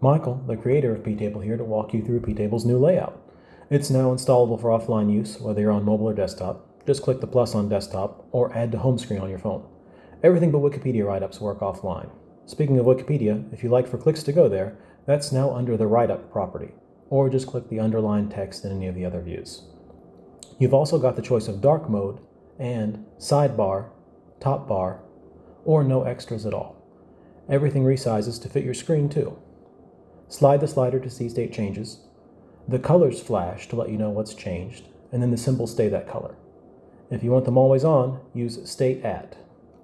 Michael, the creator of ptable here to walk you through ptable's new layout. It's now installable for offline use, whether you're on mobile or desktop. Just click the plus on desktop or add to home screen on your phone. Everything but Wikipedia write-ups work offline. Speaking of Wikipedia, if you like for clicks to go there, that's now under the write-up property, or just click the underlined text in any of the other views. You've also got the choice of dark mode and sidebar, top bar, or no extras at all. Everything resizes to fit your screen too. Slide the slider to see state changes. The colors flash to let you know what's changed, and then the symbols stay that color. If you want them always on, use State At.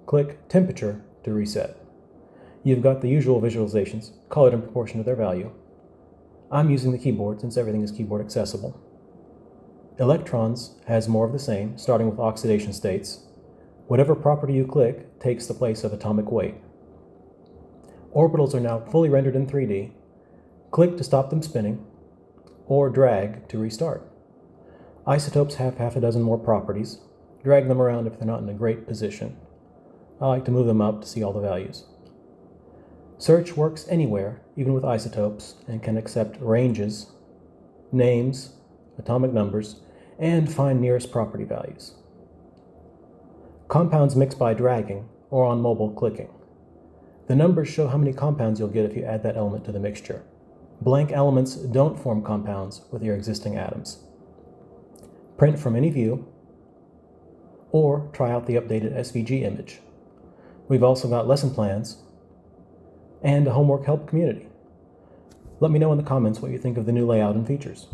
Click Temperature to reset. You've got the usual visualizations, colored in proportion to their value. I'm using the keyboard since everything is keyboard accessible. Electrons has more of the same, starting with oxidation states. Whatever property you click takes the place of atomic weight. Orbitals are now fully rendered in 3D. Click to stop them spinning, or drag to restart. Isotopes have half a dozen more properties. Drag them around if they're not in a great position. I like to move them up to see all the values. Search works anywhere, even with isotopes, and can accept ranges, names, atomic numbers, and find nearest property values. Compounds mix by dragging or on mobile clicking. The numbers show how many compounds you'll get if you add that element to the mixture. Blank elements don't form compounds with your existing atoms. Print from any view, or try out the updated SVG image. We've also got lesson plans and a homework help community. Let me know in the comments what you think of the new layout and features.